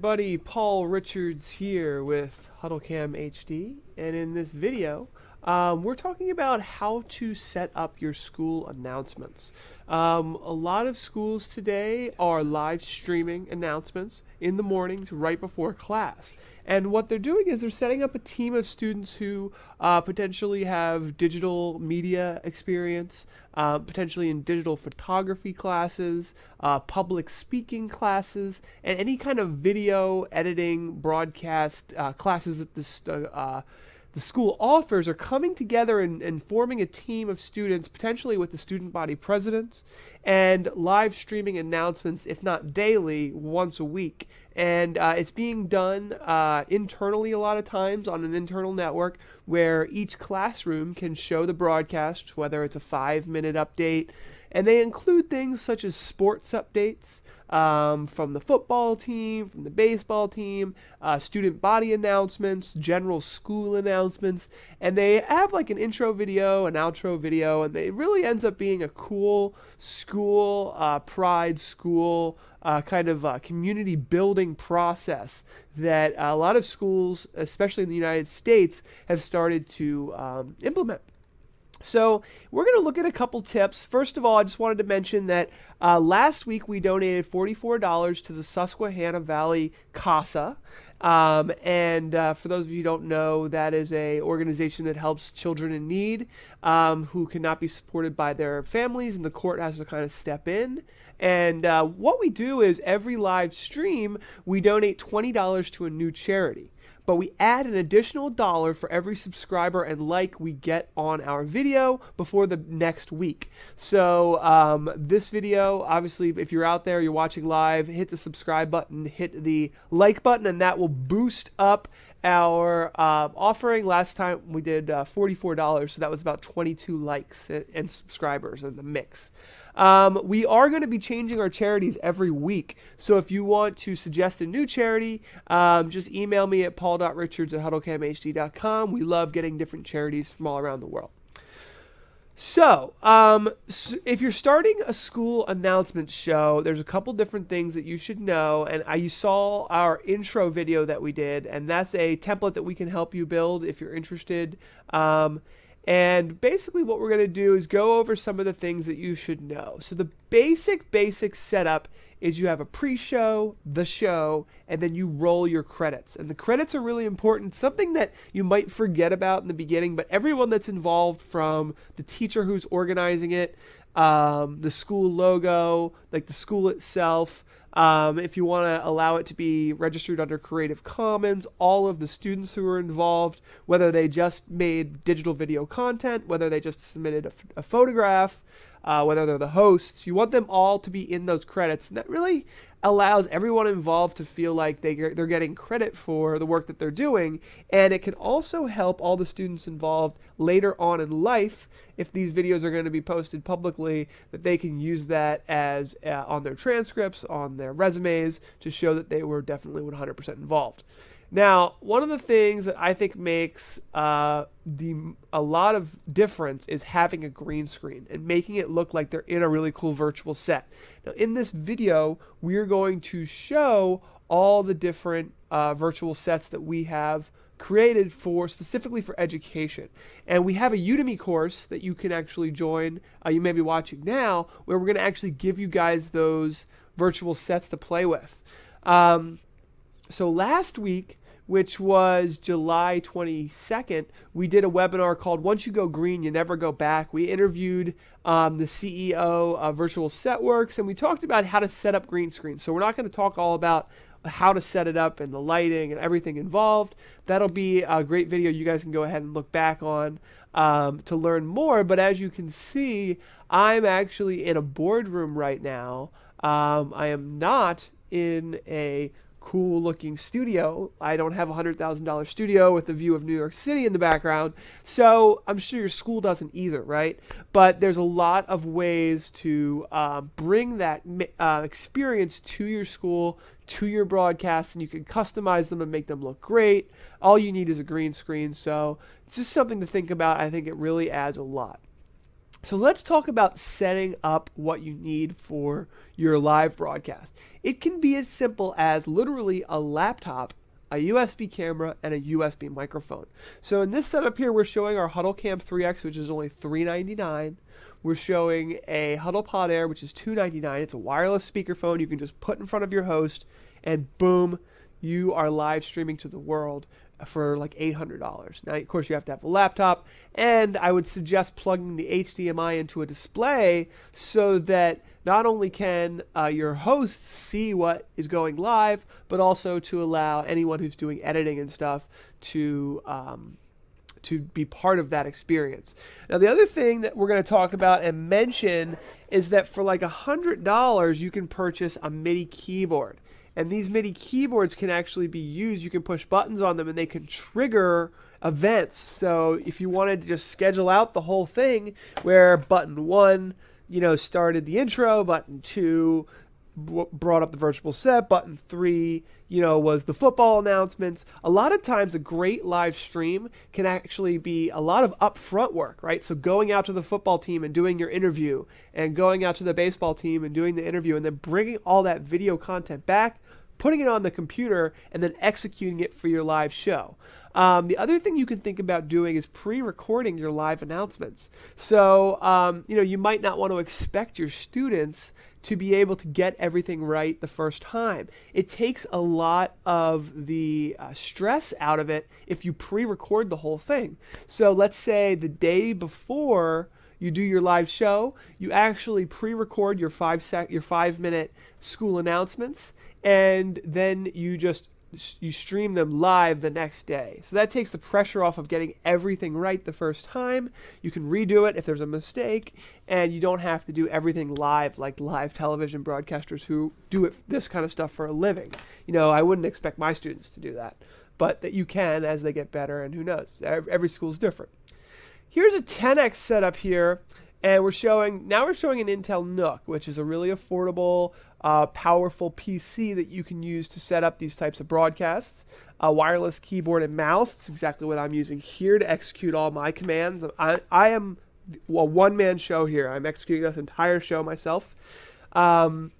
Everybody. Paul Richards here with HuddleCam HD, and in this video, um, we're talking about how to set up your school announcements. Um, a lot of schools today are live streaming announcements in the mornings right before class. And what they're doing is they're setting up a team of students who uh, potentially have digital media experience, uh, potentially in digital photography classes, uh, public speaking classes, and any kind of video editing, broadcast uh, classes that this uh, the school offers are coming together and, and, forming a team of students, potentially with the student body presidents, and live streaming announcements, if not daily, once a week. And uh, it's being done uh, internally a lot of times on an internal network where each classroom can show the broadcast, whether it's a five minute update. And they include things such as sports updates, um, from the football team, from the baseball team, uh, student body announcements, general school announcements, and they have like an intro video, an outro video, and it really ends up being a cool school uh, pride school uh, kind of uh, community building process that a lot of schools, especially in the United States, have started to um, implement. So we're going to look at a couple tips. First of all, I just wanted to mention that uh, last week we donated $44 to the Susquehanna Valley CASA. Um, and uh, for those of you who don't know, that is a organization that helps children in need um, who cannot be supported by their families, and the court has to kind of step in. And uh, what we do is every live stream, we donate $20 to a new charity but we add an additional dollar for every subscriber and like we get on our video before the next week. So um, this video, obviously, if you're out there, you're watching live, hit the subscribe button, hit the like button, and that will boost up our uh, offering. Last time we did uh, $44 so that was about 22 likes and, and subscribers in the mix. Um, we are going to be changing our charities every week. So if you want to suggest a new charity um, just email me at paul.richards at huddlecamhd.com we love getting different charities from all around the world so, um, if you're starting a school announcement show, there's a couple different things that you should know. And I, you saw our intro video that we did, and that's a template that we can help you build if you're interested. Um, and basically, what we're going to do is go over some of the things that you should know. So, the basic, basic setup is you have a pre-show, the show, and then you roll your credits. And the credits are really important, something that you might forget about in the beginning, but everyone that's involved from the teacher who's organizing it, um, the school logo, like the school itself, um, if you want to allow it to be registered under Creative Commons, all of the students who are involved, whether they just made digital video content, whether they just submitted a, a photograph, uh, whether they're the hosts. You want them all to be in those credits. And that really allows everyone involved to feel like they, they're getting credit for the work that they're doing. And it can also help all the students involved later on in life, if these videos are going to be posted publicly, that they can use that as uh, on their transcripts, on their resumes, to show that they were definitely 100% involved. Now, one of the things that I think makes uh, the a lot of difference is having a green screen and making it look like they're in a really cool virtual set. Now, in this video, we're going to show all the different uh, virtual sets that we have created for specifically for education. And we have a Udemy course that you can actually join. Uh, you may be watching now, where we're going to actually give you guys those virtual sets to play with. Um, so last week which was July 22nd, we did a webinar called Once You Go Green, You Never Go Back. We interviewed um, the CEO of Virtual Setworks and we talked about how to set up green screens. So we're not going to talk all about how to set it up and the lighting and everything involved. That'll be a great video you guys can go ahead and look back on um, to learn more. But as you can see, I'm actually in a boardroom right now. Um, I am not in a cool looking studio. I don't have a $100,000 studio with a view of New York City in the background. So I'm sure your school doesn't either, right? But there's a lot of ways to uh, bring that uh, experience to your school, to your broadcast, and you can customize them and make them look great. All you need is a green screen. So it's just something to think about. I think it really adds a lot. So let's talk about setting up what you need for your live broadcast. It can be as simple as literally a laptop, a USB camera, and a USB microphone. So in this setup here, we're showing our HuddleCam 3X, which is only 399. We're showing a HuddlePod Air, which is 299. It's a wireless speakerphone you can just put in front of your host, and boom, you are live streaming to the world for like $800. Now, of course, you have to have a laptop, and I would suggest plugging the HDMI into a display so that not only can uh, your hosts see what is going live, but also to allow anyone who's doing editing and stuff to um, to be part of that experience. Now, the other thing that we're going to talk about and mention is that for like $100, you can purchase a MIDI keyboard. And these MIDI keyboards can actually be used. You can push buttons on them and they can trigger events. So if you wanted to just schedule out the whole thing where button one, you know, started the intro, button two brought up the virtual set, button three, you know, was the football announcements. A lot of times, a great live stream can actually be a lot of upfront work, right? So going out to the football team and doing your interview, and going out to the baseball team and doing the interview, and then bringing all that video content back, putting it on the computer, and then executing it for your live show. Um, the other thing you can think about doing is pre-recording your live announcements. So um, you know you might not want to expect your students to be able to get everything right the first time. It takes a lot of the uh, stress out of it if you pre-record the whole thing. So let's say the day before you do your live show, you actually pre-record your five sec your five minute school announcements, and then you just you stream them live the next day. So that takes the pressure off of getting everything right the first time. You can redo it if there's a mistake, and you don't have to do everything live like live television broadcasters who do it, this kind of stuff for a living. You know, I wouldn't expect my students to do that, but that you can as they get better, and who knows? Every school is different. Here's a 10x setup here, and we're showing now we're showing an Intel NUC, which is a really affordable uh, powerful PC that you can use to set up these types of broadcasts. A wireless keyboard and mouse. That's exactly what I'm using here to execute all my commands. I, I am a one-man show here. I'm executing this entire show myself. Um,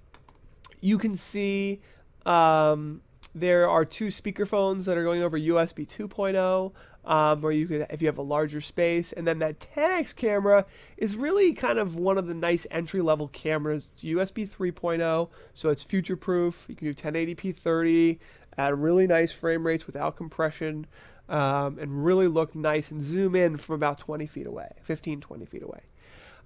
you can see um, there are two speakerphones that are going over USB 2.0 um, or you could if you have a larger space. And then that 10x camera is really kind of one of the nice entry level cameras. It's USB 3.0, so it's future proof. You can do 1080p 30 at really nice frame rates without compression. Um, and really look nice and zoom in from about 20 feet away, 15, 20 feet away.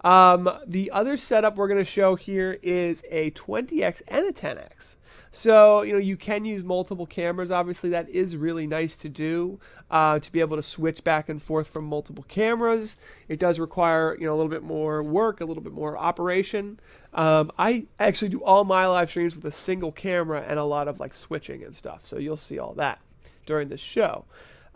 Um, the other setup we're going to show here is a 20x and a 10x. So, you know, you can use multiple cameras. Obviously, that is really nice to do, uh, to be able to switch back and forth from multiple cameras. It does require, you know, a little bit more work, a little bit more operation. Um, I actually do all my live streams with a single camera and a lot of like switching and stuff. So you'll see all that during this show.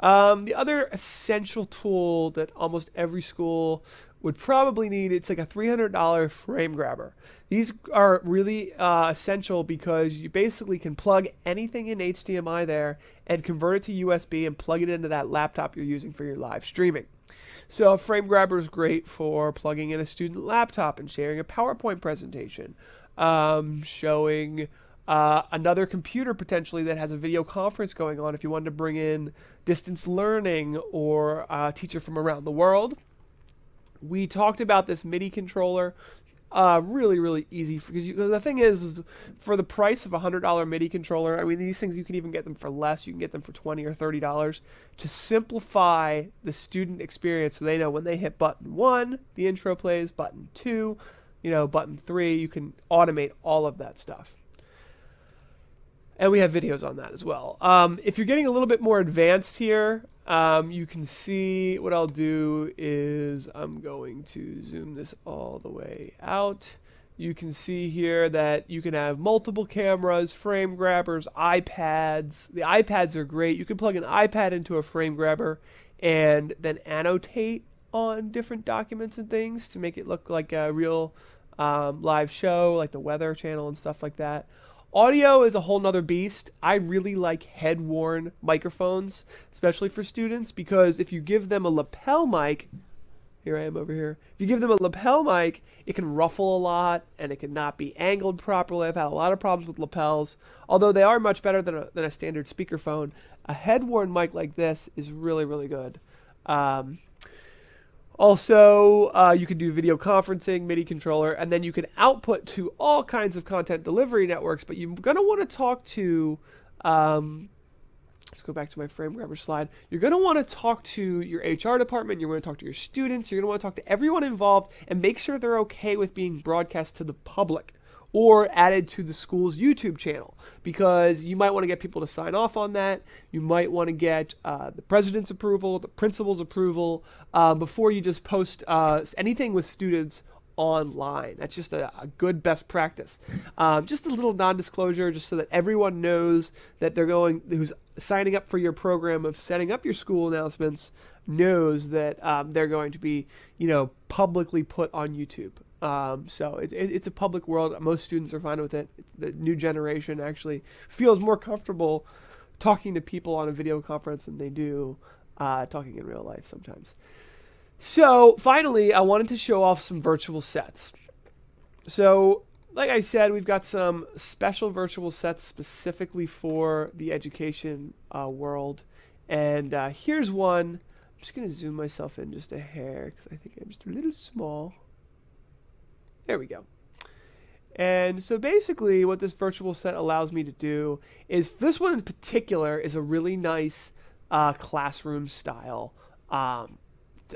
Um, the other essential tool that almost every school would probably need it's like a $300 frame grabber. These are really uh, essential because you basically can plug anything in HDMI there and convert it to USB and plug it into that laptop you're using for your live streaming. So a frame grabber is great for plugging in a student laptop and sharing a PowerPoint presentation, um, showing uh, another computer potentially that has a video conference going on if you wanted to bring in distance learning or a teacher from around the world we talked about this MIDI controller. Uh, really, really easy because the thing is, for the price of a hundred dollar MIDI controller, I mean these things you can even get them for less. You can get them for twenty or thirty dollars to simplify the student experience, so they know when they hit button one, the intro plays. Button two, you know, button three, you can automate all of that stuff. And we have videos on that as well. Um, if you're getting a little bit more advanced here, um, you can see what I'll do is I'm going to zoom this all the way out. You can see here that you can have multiple cameras, frame grabbers, iPads. The iPads are great. You can plug an iPad into a frame grabber and then annotate on different documents and things to make it look like a real um, live show, like the Weather Channel and stuff like that. Audio is a whole nother beast. I really like head worn microphones, especially for students, because if you give them a lapel mic, Here I am over here. If you give them a lapel mic, it can ruffle a lot and it can not be angled properly. I've had a lot of problems with lapels, although they are much better than a, than a standard speakerphone. A head-worn mic like this is really, really good. Um, also, uh, you can do video conferencing, MIDI controller, and then you can output to all kinds of content delivery networks. But you're going to want to talk to, um, let's go back to my frame grabber slide. You're going to want to talk to your HR department. You're going to talk to your students. You're going to want to talk to everyone involved and make sure they're okay with being broadcast to the public or added to the school's YouTube channel because you might want to get people to sign off on that. You might want to get uh, the president's approval, the principal's approval um, before you just post uh, anything with students online. That's just a, a good best practice. Um, just a little non-disclosure, just so that everyone knows that they're going, who's signing up for your program of setting up your school announcements, knows that um, they're going to be, you know, publicly put on YouTube. Um, so it, it, it's a public world. Most students are fine with it. The new generation actually feels more comfortable talking to people on a video conference than they do uh, talking in real life sometimes. So finally, I wanted to show off some virtual sets. So like I said, we've got some special virtual sets specifically for the education uh, world. And uh, here's one. I'm just going to zoom myself in just a hair because I think I'm just a little small. There we go. And so basically what this virtual set allows me to do is this one in particular is a really nice uh, classroom style um,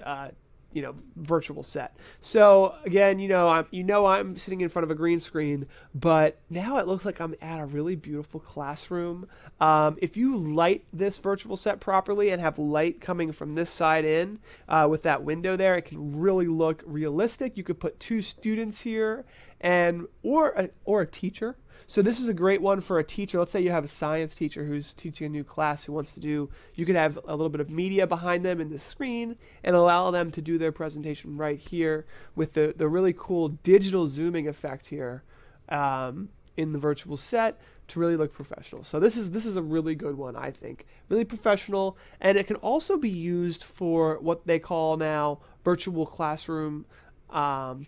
uh, you know virtual set. So again, you know, I'm you know I'm sitting in front of a green screen, but now it looks like I'm at a really beautiful classroom. Um, if you light this virtual set properly and have light coming from this side in uh, with that window there, it can really look realistic. You could put two students here and or a, or a teacher so this is a great one for a teacher. Let's say you have a science teacher who's teaching a new class who wants to do, you could have a little bit of media behind them in the screen and allow them to do their presentation right here with the, the really cool digital zooming effect here um, in the virtual set to really look professional. So this is this is a really good one, I think. Really professional, and it can also be used for what they call now virtual classroom um,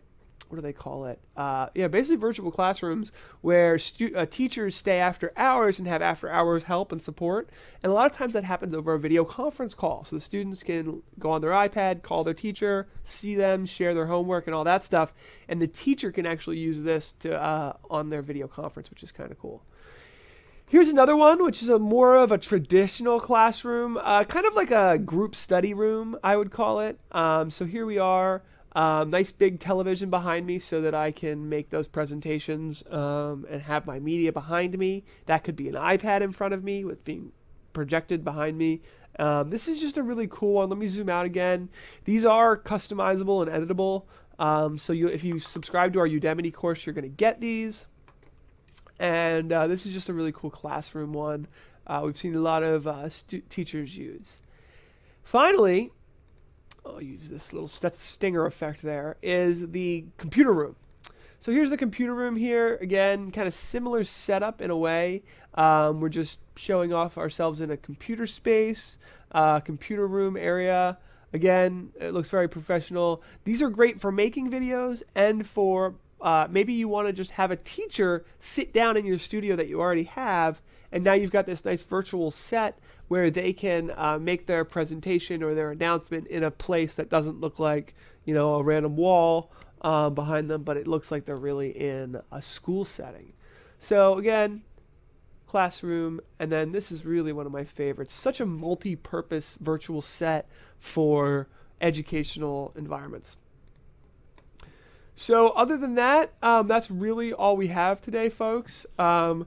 what do they call it? Uh, yeah, basically virtual classrooms where stu- uh, teachers stay after hours and have after hours help and support. And a lot of times that happens over a video conference call. So the students can go on their iPad, call their teacher, see them, share their homework and all that stuff. And the teacher can actually use this to uh, on their video conference, which is kind of cool. Here's another one, which is a more of a traditional classroom, uh, kind of like a group study room, I would call it. Um, so here we are. Um, nice big television behind me so that I can make those presentations um, and have my media behind me. That could be an iPad in front of me with being projected behind me. Um, this is just a really cool one. Let me zoom out again. These are customizable and editable. Um, so you, if you subscribe to our Udemy course, you're going to get these. And uh, this is just a really cool classroom one. Uh, we've seen a lot of uh, teachers use. Finally, I'll use this little stinger effect there, is the computer room. So here's the computer room here. Again, kind of similar setup in a way. Um, we're just showing off ourselves in a computer space, uh, computer room area. Again, it looks very professional. These are great for making videos and for uh, maybe you want to just have a teacher sit down in your studio that you already have and now you've got this nice virtual set where they can uh, make their presentation or their announcement in a place that doesn't look like, you know, a random wall um, behind them, but it looks like they're really in a school setting. So again, classroom, and then this is really one of my favorites. Such a multi-purpose virtual set for educational environments. So other than that, um, that's really all we have today, folks. Um,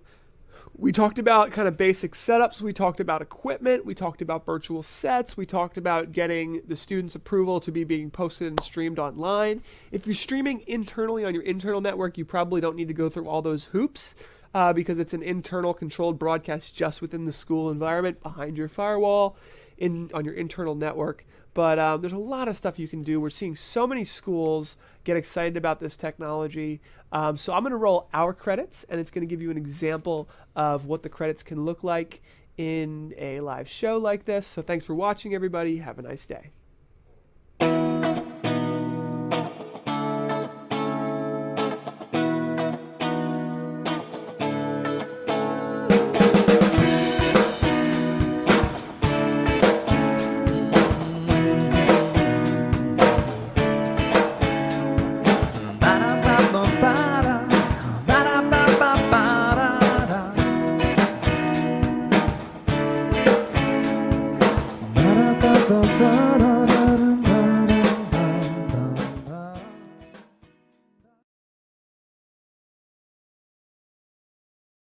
we talked about kind of basic setups. We talked about equipment. We talked about virtual sets. We talked about getting the student's approval to be being posted and streamed online. If you're streaming internally on your internal network, you probably don't need to go through all those hoops uh, because it's an internal controlled broadcast just within the school environment behind your firewall in on your internal network. But um, there's a lot of stuff you can do. We're seeing so many schools get excited about this technology. Um, so I'm going to roll our credits, and it's going to give you an example of what the credits can look like in a live show like this. So thanks for watching, everybody. Have a nice day.